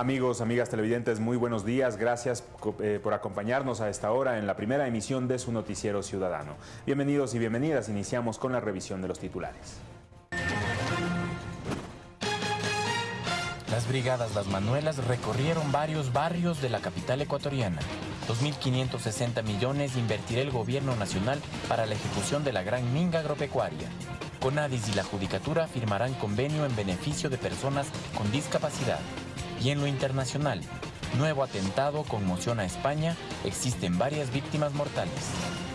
Amigos, amigas televidentes, muy buenos días. Gracias eh, por acompañarnos a esta hora en la primera emisión de su noticiero ciudadano. Bienvenidos y bienvenidas. Iniciamos con la revisión de los titulares. Las brigadas Las Manuelas recorrieron varios barrios de la capital ecuatoriana. 2.560 millones invertirá el gobierno nacional para la ejecución de la gran minga agropecuaria. Conadis y la Judicatura firmarán convenio en beneficio de personas con discapacidad. Y en lo internacional, nuevo atentado conmociona a España, existen varias víctimas mortales.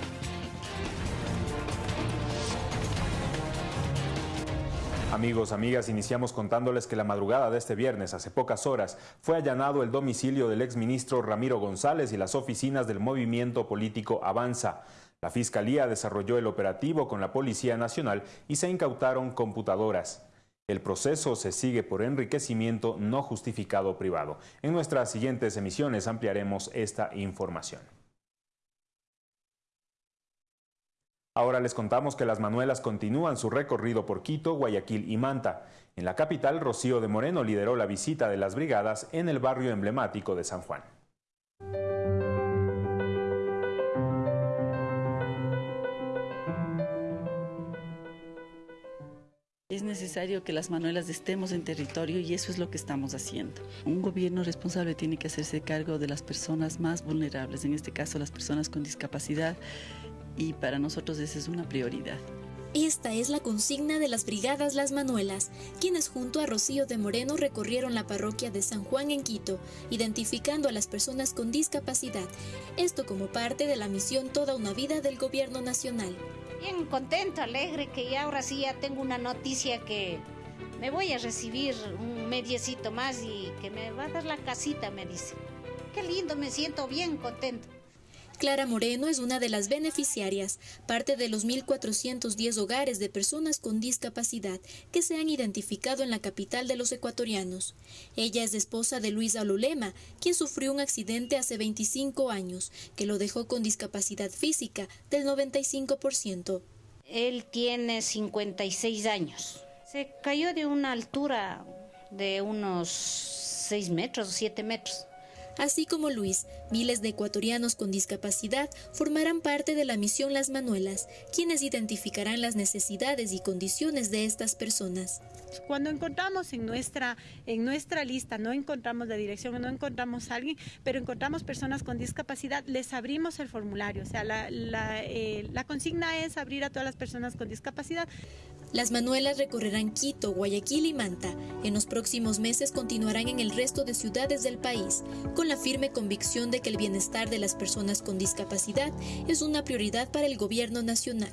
Amigos, amigas, iniciamos contándoles que la madrugada de este viernes, hace pocas horas, fue allanado el domicilio del exministro Ramiro González y las oficinas del movimiento político Avanza. La Fiscalía desarrolló el operativo con la Policía Nacional y se incautaron computadoras. El proceso se sigue por enriquecimiento no justificado privado. En nuestras siguientes emisiones ampliaremos esta información. Ahora les contamos que las Manuelas continúan su recorrido por Quito, Guayaquil y Manta. En la capital, Rocío de Moreno lideró la visita de las brigadas en el barrio emblemático de San Juan. Es necesario que las manuelas estemos en territorio y eso es lo que estamos haciendo. Un gobierno responsable tiene que hacerse cargo de las personas más vulnerables, en este caso las personas con discapacidad, y para nosotros esa es una prioridad. Esta es la consigna de las Brigadas Las Manuelas, quienes junto a Rocío de Moreno recorrieron la parroquia de San Juan en Quito, identificando a las personas con discapacidad, esto como parte de la misión Toda una Vida del Gobierno Nacional. Bien contento, alegre, que ya ahora sí ya tengo una noticia que me voy a recibir un mediecito más y que me va a dar la casita, me dice. Qué lindo, me siento bien contento. Clara Moreno es una de las beneficiarias, parte de los 1.410 hogares de personas con discapacidad que se han identificado en la capital de los ecuatorianos. Ella es esposa de Luis Alolema, quien sufrió un accidente hace 25 años, que lo dejó con discapacidad física del 95%. Él tiene 56 años. Se cayó de una altura de unos 6 metros o 7 metros. Así como Luis, miles de ecuatorianos con discapacidad formarán parte de la misión Las Manuelas, quienes identificarán las necesidades y condiciones de estas personas. Cuando encontramos en nuestra, en nuestra lista, no encontramos la dirección, no encontramos a alguien, pero encontramos personas con discapacidad, les abrimos el formulario. O sea, la, la, eh, la consigna es abrir a todas las personas con discapacidad. Las Manuelas recorrerán Quito, Guayaquil y Manta. En los próximos meses continuarán en el resto de ciudades del país, con la firme convicción de que el bienestar de las personas con discapacidad es una prioridad para el gobierno nacional.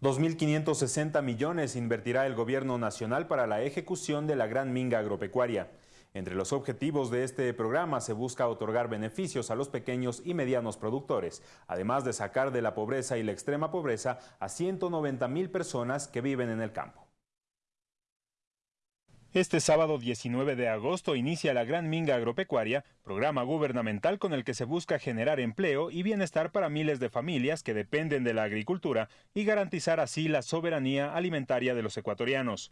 2.560 millones invertirá el gobierno nacional para la ejecución de la Gran Minga Agropecuaria. Entre los objetivos de este programa se busca otorgar beneficios a los pequeños y medianos productores, además de sacar de la pobreza y la extrema pobreza a 190 mil personas que viven en el campo. Este sábado 19 de agosto inicia la Gran Minga Agropecuaria, programa gubernamental con el que se busca generar empleo y bienestar para miles de familias que dependen de la agricultura y garantizar así la soberanía alimentaria de los ecuatorianos.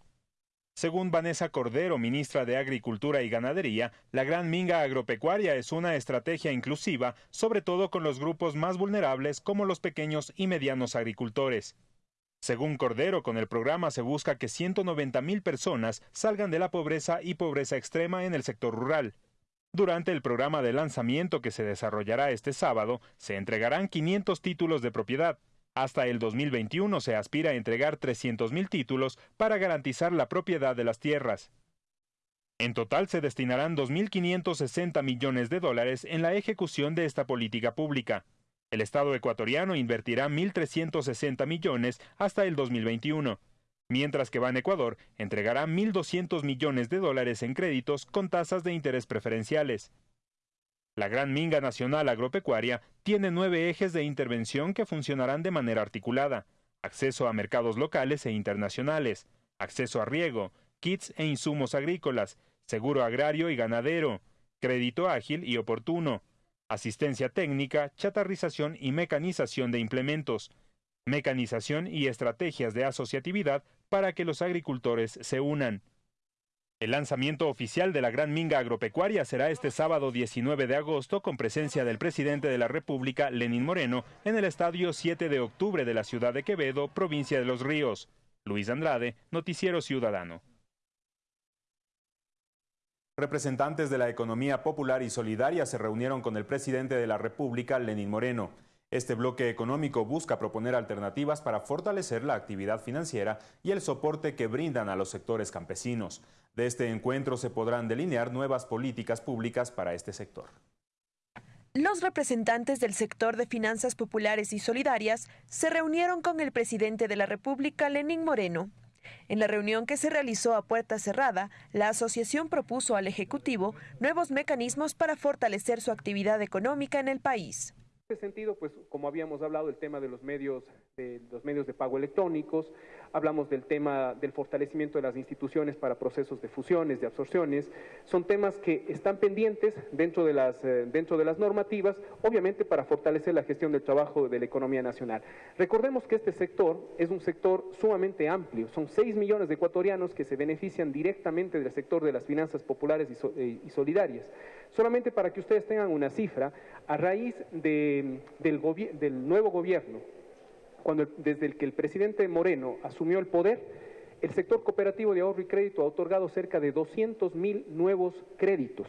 Según Vanessa Cordero, ministra de Agricultura y Ganadería, la Gran Minga Agropecuaria es una estrategia inclusiva, sobre todo con los grupos más vulnerables como los pequeños y medianos agricultores. Según Cordero, con el programa se busca que 190 mil personas salgan de la pobreza y pobreza extrema en el sector rural. Durante el programa de lanzamiento que se desarrollará este sábado, se entregarán 500 títulos de propiedad, hasta el 2021 se aspira a entregar 300.000 títulos para garantizar la propiedad de las tierras. En total se destinarán 2.560 millones de dólares en la ejecución de esta política pública. El Estado ecuatoriano invertirá 1.360 millones hasta el 2021, mientras que Ban Ecuador entregará 1.200 millones de dólares en créditos con tasas de interés preferenciales. La Gran Minga Nacional Agropecuaria tiene nueve ejes de intervención que funcionarán de manera articulada. Acceso a mercados locales e internacionales, acceso a riego, kits e insumos agrícolas, seguro agrario y ganadero, crédito ágil y oportuno, asistencia técnica, chatarrización y mecanización de implementos, mecanización y estrategias de asociatividad para que los agricultores se unan. El lanzamiento oficial de la Gran Minga Agropecuaria será este sábado 19 de agosto con presencia del presidente de la República, Lenín Moreno, en el estadio 7 de octubre de la ciudad de Quevedo, provincia de Los Ríos. Luis Andrade, Noticiero Ciudadano. Representantes de la economía popular y solidaria se reunieron con el presidente de la República, Lenín Moreno. Este bloque económico busca proponer alternativas para fortalecer la actividad financiera y el soporte que brindan a los sectores campesinos. De este encuentro se podrán delinear nuevas políticas públicas para este sector. Los representantes del sector de finanzas populares y solidarias se reunieron con el presidente de la República, Lenín Moreno. En la reunión que se realizó a puerta cerrada, la asociación propuso al Ejecutivo nuevos mecanismos para fortalecer su actividad económica en el país. En este sentido, pues como habíamos hablado, el tema de los medios de los medios de pago electrónicos, hablamos del tema del fortalecimiento de las instituciones para procesos de fusiones, de absorciones, son temas que están pendientes dentro de las, eh, dentro de las normativas, obviamente para fortalecer la gestión del trabajo de la economía nacional. Recordemos que este sector es un sector sumamente amplio, son 6 millones de ecuatorianos que se benefician directamente del sector de las finanzas populares y, eh, solidarias. Solamente para que ustedes tengan una cifra, a raíz de, del nuevo gobierno, cuando desde el que el presidente Moreno asumió el poder, el sector cooperativo de ahorro y crédito ha otorgado cerca de 200 mil nuevos créditos.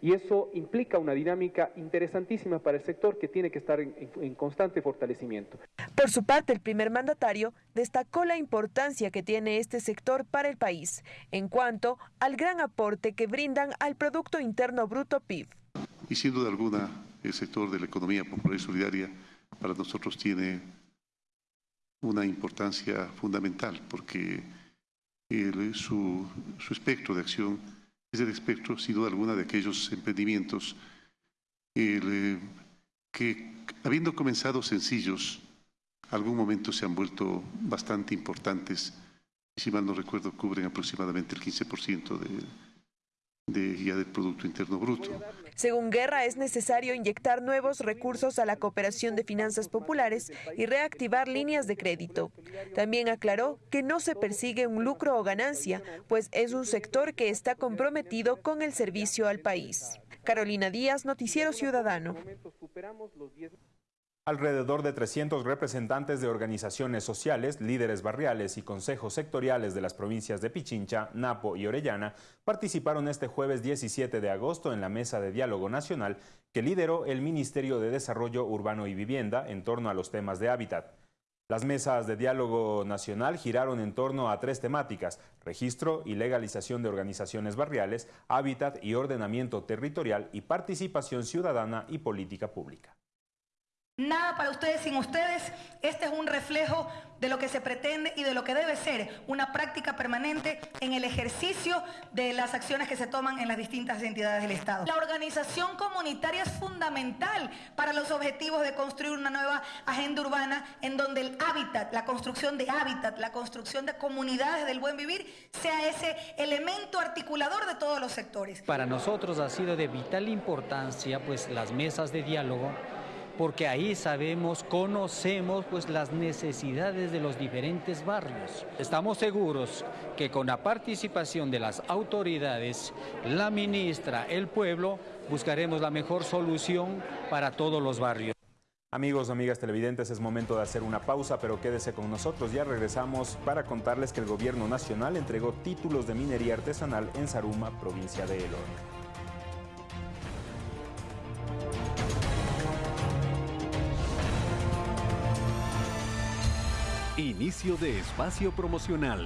Y eso implica una dinámica interesantísima para el sector que tiene que estar en, en, constante fortalecimiento. Por su parte, el primer mandatario destacó la importancia que tiene este sector para el país en cuanto al gran aporte que brindan al Producto Interno Bruto PIB. Y sin duda alguna, el sector de la economía popular y solidaria para nosotros tiene una importancia fundamental porque el, su, su, espectro de acción es el espectro, sin duda alguna, de aquellos emprendimientos el, que, habiendo comenzado sencillos, algún momento se han vuelto bastante importantes. Si mal no recuerdo, cubren aproximadamente el 15% de, de, ya del Producto Interno Bruto. Según Guerra, es necesario inyectar nuevos recursos a la cooperación de finanzas populares y reactivar líneas de crédito. También aclaró que no se persigue un lucro o ganancia, pues es un sector que está comprometido con el servicio al país. Carolina Díaz, Noticiero Ciudadano. Alrededor de 300 representantes de organizaciones sociales, líderes barriales y consejos sectoriales de las provincias de Pichincha, Napo y Orellana participaron este jueves 17 de agosto en la mesa de diálogo nacional que lideró el Ministerio de Desarrollo Urbano y Vivienda en torno a los temas de hábitat. Las mesas de diálogo nacional giraron en torno a tres temáticas, registro y legalización de organizaciones barriales, hábitat y ordenamiento territorial y participación ciudadana y política pública. Nada para ustedes sin ustedes. Este es un reflejo de lo que se pretende y de lo que debe ser una práctica permanente en el ejercicio de las acciones que se toman en las distintas entidades del Estado. La organización comunitaria es fundamental para los objetivos de construir una nueva agenda urbana en donde el hábitat, la construcción de hábitat, la construcción de comunidades del buen vivir sea ese elemento articulador de todos los sectores. Para nosotros ha sido de vital importancia pues las mesas de diálogo porque ahí sabemos, conocemos pues las necesidades de los diferentes barrios. Estamos seguros que con la participación de las autoridades, la ministra, el pueblo, buscaremos la mejor solución para todos los barrios. Amigos, amigas televidentes, es momento de hacer una pausa, pero quédese con nosotros. Ya regresamos para contarles que el gobierno nacional entregó títulos de minería artesanal en Saruma, provincia de Elorca. Inicio de espacio promocional.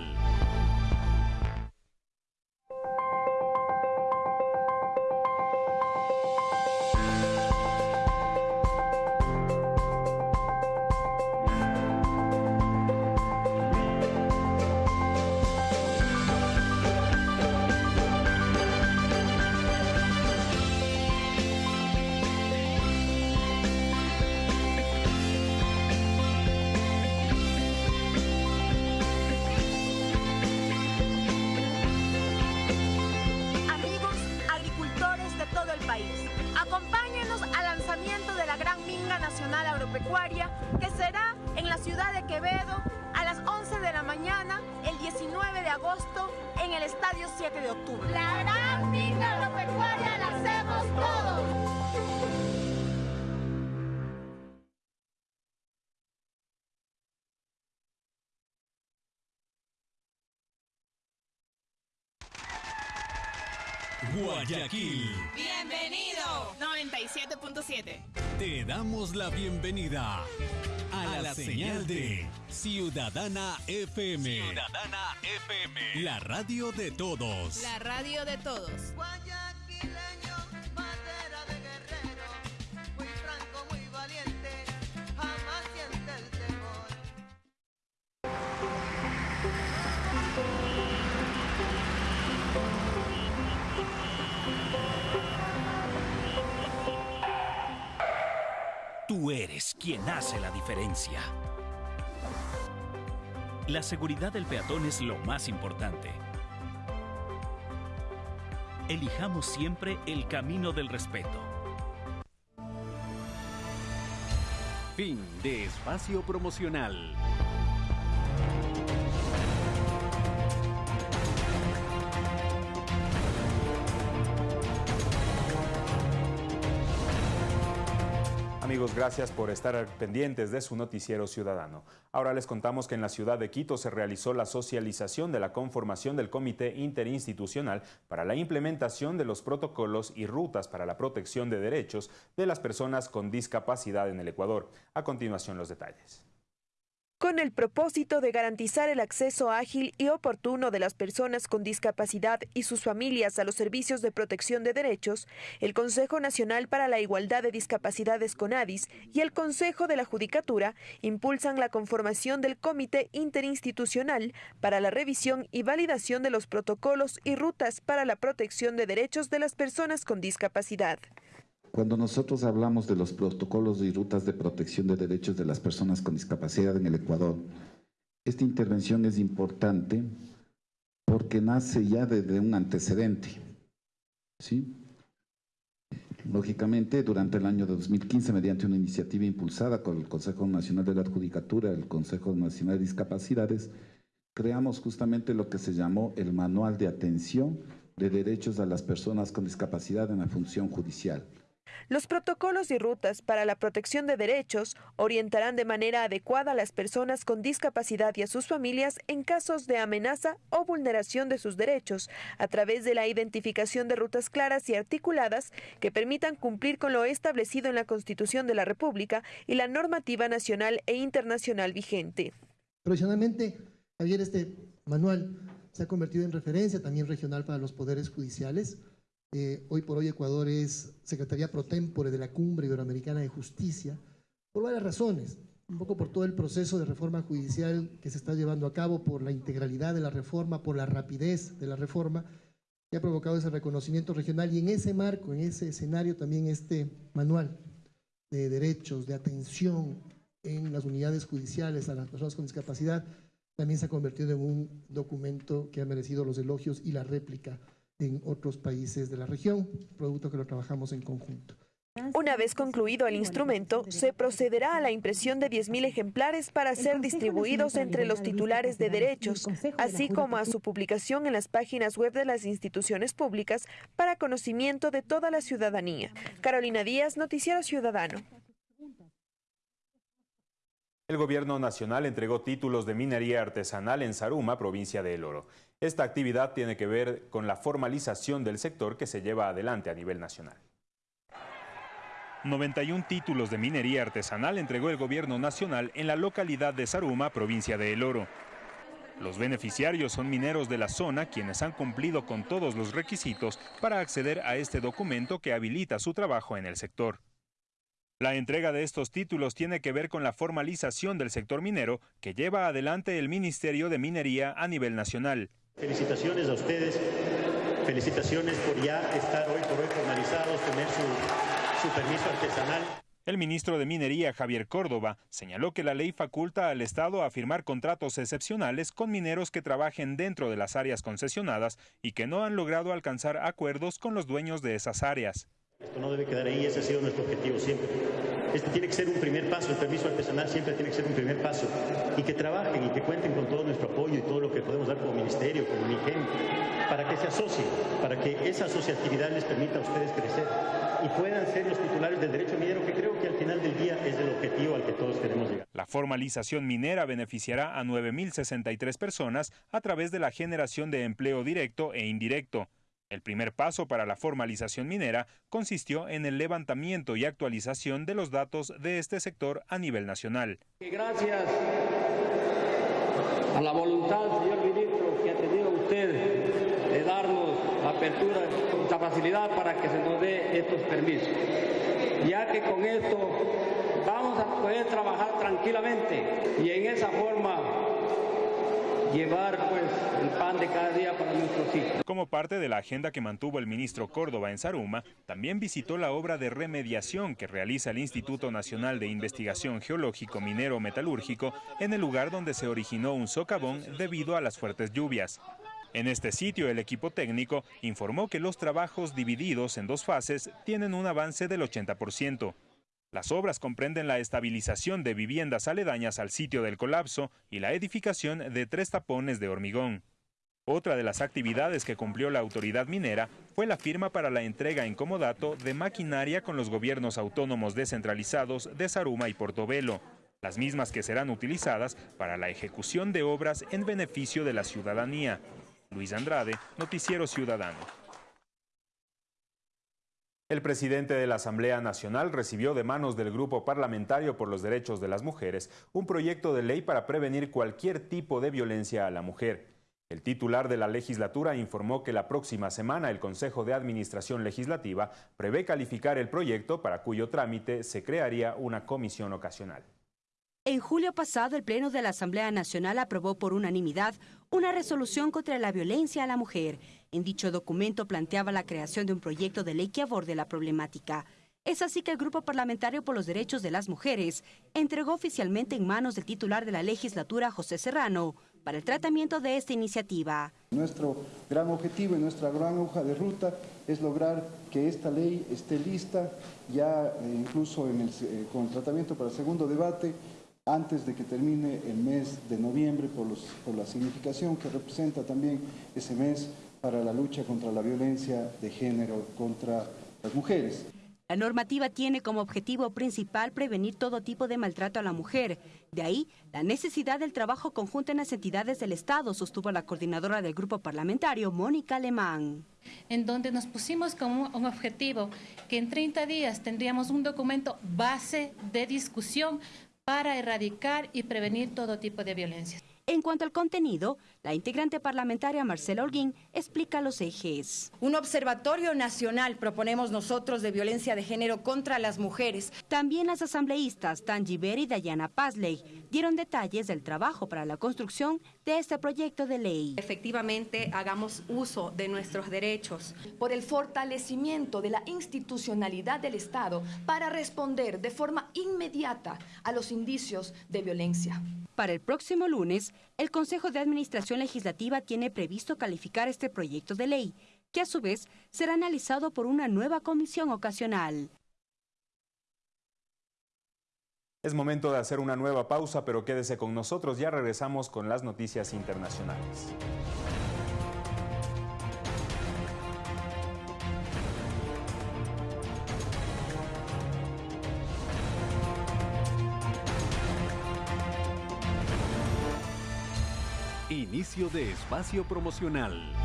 Que será en la ciudad de Quevedo a las 11 de la mañana el 19 de agosto en el Estadio 7 de octubre. La gran finca agropecuaria la hacemos todos. Guayaquil. Bienvenido. 97.7. Te damos la bienvenida a, la, señal, de Ciudadana FM. Ciudadana FM. La radio de todos. La radio de todos. Tú eres quien hace la diferencia. La seguridad del peatón es lo más importante. Elijamos siempre el camino del respeto. Fin de espacio promocional. Gracias por estar pendientes de su noticiero ciudadano. Ahora les contamos que en la ciudad de Quito se realizó la socialización de la conformación del Comité Interinstitucional para la implementación de los protocolos y rutas para la protección de derechos de las personas con discapacidad en el Ecuador. A continuación los detalles. Con el propósito de garantizar el acceso ágil y oportuno de las personas con discapacidad y sus familias a los servicios de protección de derechos, el Consejo Nacional para la Igualdad de Discapacidades CONADIS y el Consejo de la Judicatura impulsan la conformación del Comité Interinstitucional para la revisión y validación de los protocolos y rutas para la protección de derechos de las personas con discapacidad. Cuando nosotros hablamos de los protocolos y rutas de protección de derechos de las personas con discapacidad en el Ecuador, esta intervención es importante porque nace ya desde un antecedente. ¿sí? Lógicamente, durante el año 2015, mediante una iniciativa impulsada con el Consejo Nacional de la Judicatura, el Consejo Nacional de Discapacidades, creamos justamente lo que se llamó el Manual de Atención de Derechos a las Personas con Discapacidad en la Función Judicial. Los protocolos y rutas para la protección de derechos orientarán de manera adecuada a las personas con discapacidad y a sus familias en casos de amenaza o vulneración de sus derechos, a través de la identificación de rutas claras y articuladas que permitan cumplir con lo establecido en la Constitución de la República y la normativa nacional e internacional vigente. Profesionalmente, Javier, este manual se ha convertido en referencia también regional para los poderes judiciales eh, hoy por hoy Ecuador es Secretaría Pro Tempore de la Cumbre Iberoamericana de Justicia, por varias razones. Un poco por todo el proceso de reforma judicial que se está llevando a cabo, por la integralidad de la reforma, por la rapidez de la reforma, que ha provocado ese reconocimiento regional. Y en ese marco, en ese escenario, también este manual de derechos, de atención en las unidades judiciales a las personas con discapacidad, también se ha convertido en un documento que ha merecido los elogios y la réplica en otros países de la región, producto que lo trabajamos en conjunto. Una vez concluido el instrumento, se procederá a la impresión de 10.000 ejemplares para ser distribuidos entre los titulares de derechos, así como a su publicación en las páginas web de las instituciones públicas para conocimiento de toda la ciudadanía. Carolina Díaz, Noticiero Ciudadano. El gobierno nacional entregó títulos de minería artesanal en Saruma, provincia de El Oro. Esta actividad tiene que ver con la formalización del sector que se lleva adelante a nivel nacional. 91 títulos de minería artesanal entregó el gobierno nacional en la localidad de Saruma, provincia de El Oro. Los beneficiarios son mineros de la zona quienes han cumplido con todos los requisitos para acceder a este documento que habilita su trabajo en el sector. La entrega de estos títulos tiene que ver con la formalización del sector minero que lleva adelante el Ministerio de Minería a nivel nacional. Felicitaciones a ustedes, felicitaciones por ya estar hoy por hoy formalizados, tener su, su permiso artesanal. El ministro de Minería, Javier Córdoba, señaló que la ley faculta al Estado a firmar contratos excepcionales con mineros que trabajen dentro de las áreas concesionadas y que no han logrado alcanzar acuerdos con los dueños de esas áreas. Esto no debe quedar ahí, ese ha sido nuestro objetivo siempre. Este tiene que ser un primer paso, el permiso artesanal siempre tiene que ser un primer paso. Y que trabajen y que cuenten con todo nuestro apoyo y todo lo que podemos dar como ministerio, como MIGEM, para que se asocien, para que esa asociatividad les permita a ustedes crecer y puedan ser los titulares del derecho minero, que creo que al final del día es el objetivo al que todos queremos llegar. La formalización minera beneficiará a 9.063 personas a través de la generación de empleo directo e indirecto. El primer paso para la formalización minera consistió en el levantamiento y actualización de los datos de este sector a nivel nacional. Gracias a la voluntad, señor ministro, que ha tenido usted de darnos apertura, esta facilidad para que se nos dé estos permisos. Ya que con esto vamos a poder trabajar tranquilamente y en esa forma llevar pues el pan de cada día para nuestros hijos. Como parte de la agenda que mantuvo el ministro Córdoba en Saruma, también visitó la obra de remediación que realiza el Instituto Nacional de Investigación Geológico Minero Metalúrgico en el lugar donde se originó un socavón debido a las fuertes lluvias. En este sitio, el equipo técnico informó que los trabajos divididos en dos fases tienen un avance del 80%. Las obras comprenden la estabilización de viviendas aledañas al sitio del colapso y la edificación de tres tapones de hormigón. Otra de las actividades que cumplió la autoridad minera fue la firma para la entrega en comodato de maquinaria con los gobiernos autónomos descentralizados de Saruma y Portobelo, las mismas que serán utilizadas para la ejecución de obras en beneficio de la ciudadanía. Luis Andrade, Noticiero Ciudadano. El presidente de la Asamblea Nacional recibió de manos del Grupo Parlamentario por los Derechos de las Mujeres un proyecto de ley para prevenir cualquier tipo de violencia a la mujer. El titular de la legislatura informó que la próxima semana el Consejo de Administración Legislativa prevé calificar el proyecto para cuyo trámite se crearía una comisión ocasional. En julio pasado, el Pleno de la Asamblea Nacional aprobó por unanimidad una resolución contra la violencia a la mujer. En dicho documento planteaba la creación de un proyecto de ley que aborde la problemática. Es así que el Grupo Parlamentario por los Derechos de las Mujeres entregó oficialmente en manos del titular de la legislatura, José Serrano, para el tratamiento de esta iniciativa. Nuestro gran objetivo y nuestra gran hoja de ruta es lograr que esta ley esté lista ya eh, incluso en eh, con el tratamiento para el segundo debate antes de que termine el mes de noviembre por, los, por la significación que representa también ese mes para la lucha contra la violencia de género contra las mujeres. La normativa tiene como objetivo principal prevenir todo tipo de maltrato a la mujer. De ahí la necesidad del trabajo conjunto en las entidades del Estado, sostuvo la coordinadora del grupo parlamentario, Mónica Alemán. En donde nos pusimos como un objetivo que en 30 días tendríamos un documento base de discusión para erradicar y prevenir todo tipo de violencia. En cuanto al contenido, la integrante parlamentaria Marcela Holguín explica los ejes. Un observatorio nacional proponemos nosotros de violencia de género contra las mujeres. También las asambleístas Tanji Ver y Dayana Pazley dieron detalles del trabajo para la construcción de este proyecto de ley. Efectivamente, hagamos uso de nuestros derechos. Por el fortalecimiento de la institucionalidad del Estado para responder de forma inmediata a los indicios de violencia. Para el próximo lunes, el Consejo de Administración Legislativa tiene previsto calificar este proyecto de ley, que a su vez será analizado por una nueva comisión ocasional. Es momento de hacer una nueva pausa, pero quédese con nosotros, ya regresamos con las noticias internacionales. Inicio de espacio promocional.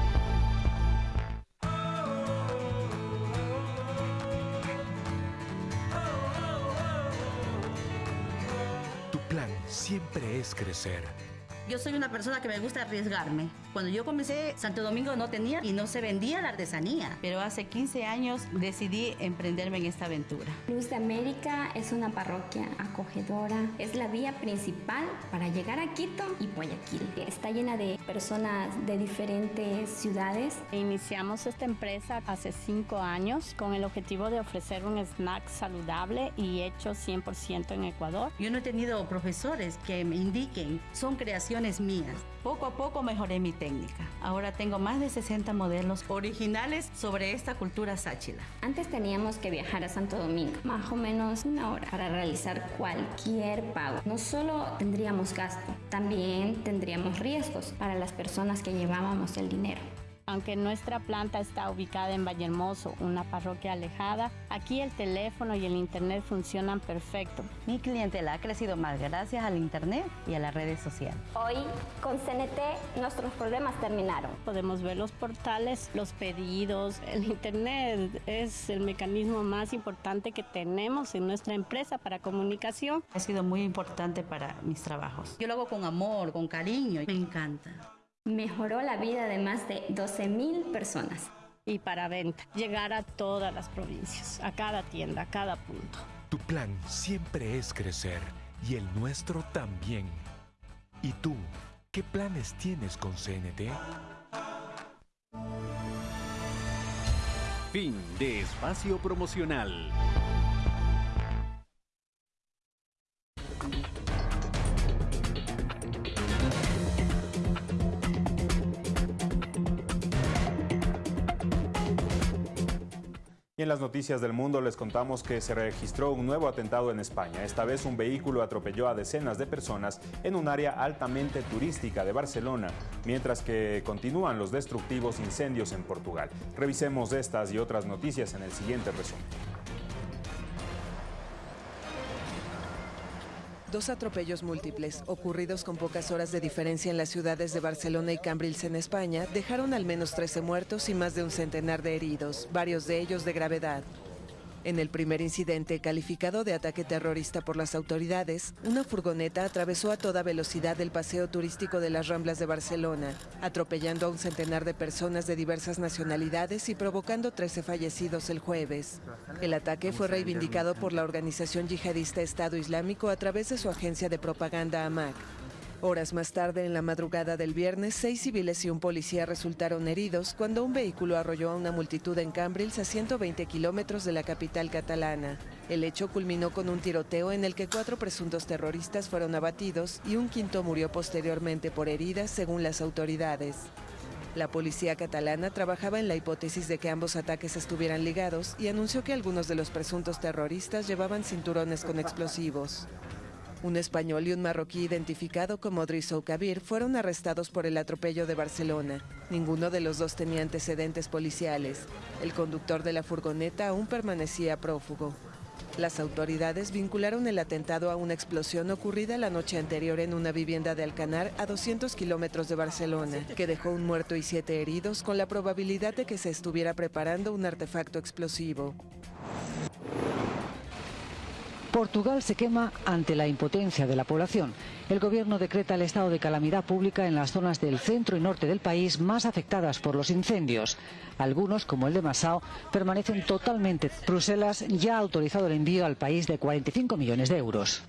Siempre es crecer yo soy una persona que me gusta arriesgarme. Cuando yo comencé, Santo Domingo no tenía y no se vendía la artesanía. Pero hace 15 años decidí emprenderme en esta aventura. Luz de América es una parroquia acogedora. Es la vía principal para llegar a Quito y Guayaquil. Está llena de personas de diferentes ciudades. Iniciamos esta empresa hace cinco años con el objetivo de ofrecer un snack saludable y hecho 100% en Ecuador. Yo no he tenido profesores que me indiquen. Son creaciones creaciones mías. Poco a poco mejoré mi técnica. Ahora tengo más de 60 modelos originales sobre esta cultura sáchila. Antes teníamos que viajar a Santo Domingo, más o menos una hora, para realizar cualquier pago. No solo tendríamos gasto, también tendríamos riesgos para las personas que llevábamos el dinero. Aunque nuestra planta está ubicada en Vallehermoso, una parroquia alejada, aquí el teléfono y el internet funcionan perfecto. Mi clientela ha crecido más gracias al internet y a las redes sociales. Hoy con CNT nuestros problemas terminaron. Podemos ver los portales, los pedidos, el internet es el mecanismo más importante que tenemos en nuestra empresa para comunicación. Ha sido muy importante para mis trabajos. Yo lo hago con amor, con cariño, me encanta mejoró la vida de más de 12.000 personas. Y para venta, llegar a todas las provincias, a cada tienda, a cada punto. Tu plan siempre es crecer y el nuestro también. ¿Y tú, qué planes tienes con CNT? Fin de espacio promocional. En las noticias del mundo les contamos que se registró un nuevo atentado en España. Esta vez un vehículo atropelló a decenas de personas en un área altamente turística de Barcelona, mientras que continúan los destructivos incendios en Portugal. Revisemos estas y otras noticias en el siguiente resumen. Dos atropellos múltiples, ocurridos con pocas horas de diferencia en las ciudades de Barcelona y Cambrils en España, dejaron al menos 13 muertos y más de un centenar de heridos, varios de ellos de gravedad. En el primer incidente, calificado de ataque terrorista por las autoridades, una furgoneta atravesó a toda velocidad el paseo turístico de las Ramblas de Barcelona, atropellando a un centenar de personas de diversas nacionalidades y provocando 13 fallecidos el jueves. El ataque fue reivindicado por la organización yihadista Estado Islámico a través de su agencia de propaganda AMAC. Horas más tarde, en la madrugada del viernes, seis civiles y un policía resultaron heridos cuando un vehículo arrolló a una multitud en Cambrils a 120 kilómetros de la capital catalana. El hecho culminó con un tiroteo en el que cuatro presuntos terroristas fueron abatidos y un quinto murió posteriormente por heridas, según las autoridades. La policía catalana trabajaba en la hipótesis de que ambos ataques estuvieran ligados y anunció que algunos de los presuntos terroristas llevaban cinturones con explosivos. Un español y un marroquí identificado como Drisso Kabir fueron arrestados por el atropello de Barcelona. Ninguno de los dos tenía antecedentes policiales. El conductor de la furgoneta aún permanecía prófugo. Las autoridades vincularon el atentado a una explosión ocurrida la noche anterior en una vivienda de Alcanar a 200 kilómetros de Barcelona, que dejó un muerto y siete heridos con la probabilidad de que se estuviera preparando un artefacto explosivo. Portugal se quema ante la impotencia de la población. El gobierno decreta el estado de calamidad pública en las zonas del centro y norte del país más afectadas por los incendios. Algunos, como el de Massao, permanecen totalmente. Bruselas ya ha autorizado el envío al país de 45 millones de euros.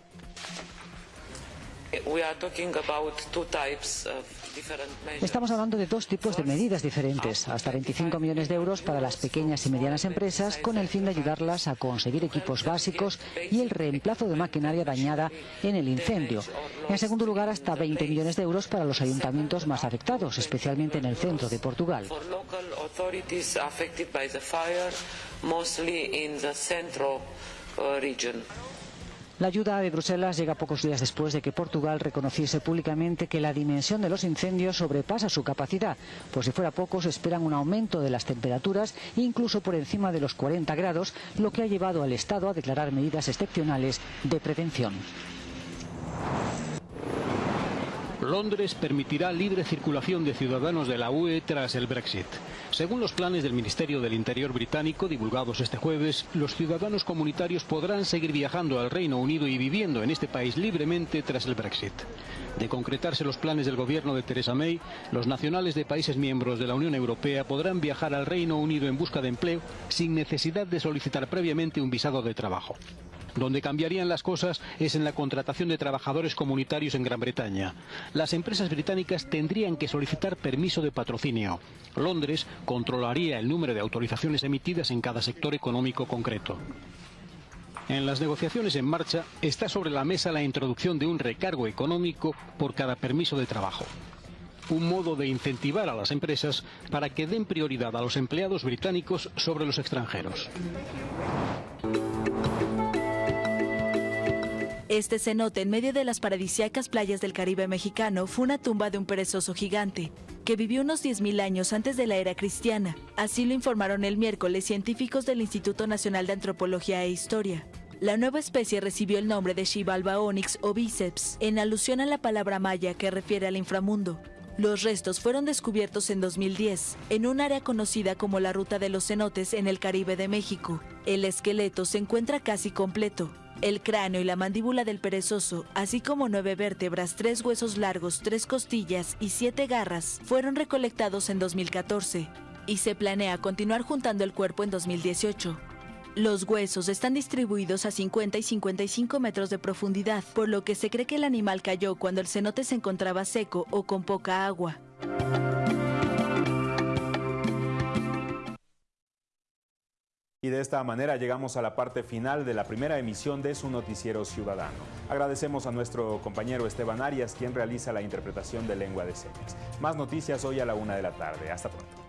Estamos hablando de dos tipos de medidas diferentes, hasta 25 millones de euros para las pequeñas y medianas empresas con el fin de ayudarlas a conseguir equipos básicos y el reemplazo de maquinaria dañada en el incendio. En segundo lugar, hasta 20 millones de euros para los ayuntamientos más afectados, especialmente en el centro de Portugal. La ayuda de Bruselas llega pocos días después de que Portugal reconociese públicamente que la dimensión de los incendios sobrepasa su capacidad. Por si fuera poco, se esperan un aumento de las temperaturas, incluso por encima de los 40 grados, lo que ha llevado al Estado a declarar medidas excepcionales de prevención. Londres permitirá libre circulación de ciudadanos de la UE tras el Brexit. Según los planes del Ministerio del Interior británico divulgados este jueves, los ciudadanos comunitarios podrán seguir viajando al Reino Unido y viviendo en este país libremente tras el Brexit. De concretarse los planes del gobierno de Theresa May, los nacionales de países miembros de la Unión Europea podrán viajar al Reino Unido en busca de empleo sin necesidad de solicitar previamente un visado de trabajo. Donde cambiarían las cosas es en la contratación de trabajadores comunitarios en Gran Bretaña. Las empresas británicas tendrían que solicitar permiso de patrocinio. Londres controlaría el número de autorizaciones emitidas en cada sector económico concreto. En las negociaciones en marcha está sobre la mesa la introducción de un recargo económico por cada permiso de trabajo. Un modo de incentivar a las empresas para que den prioridad a los empleados británicos sobre los extranjeros. Este cenote en medio de las paradisíacas playas del Caribe mexicano fue una tumba de un perezoso gigante que vivió unos 10.000 años antes de la era cristiana. Así lo informaron el miércoles científicos del Instituto Nacional de Antropología e Historia. La nueva especie recibió el nombre de Xibalba onyx o bíceps, en alusión a la palabra maya que refiere al inframundo. Los restos fueron descubiertos en 2010, en un área conocida como la Ruta de los Cenotes en el Caribe de México. El esqueleto se encuentra casi completo, el cráneo y la mandíbula del perezoso, así como nueve vértebras, tres huesos largos, tres costillas y siete garras, fueron recolectados en 2014 y se planea continuar juntando el cuerpo en 2018. Los huesos están distribuidos a 50 y 55 metros de profundidad, por lo que se cree que el animal cayó cuando el cenote se encontraba seco o con poca agua. Y de esta manera llegamos a la parte final de la primera emisión de su noticiero ciudadano. Agradecemos a nuestro compañero Esteban Arias, quien realiza la interpretación de lengua de señas. Más noticias hoy a la una de la tarde. Hasta pronto.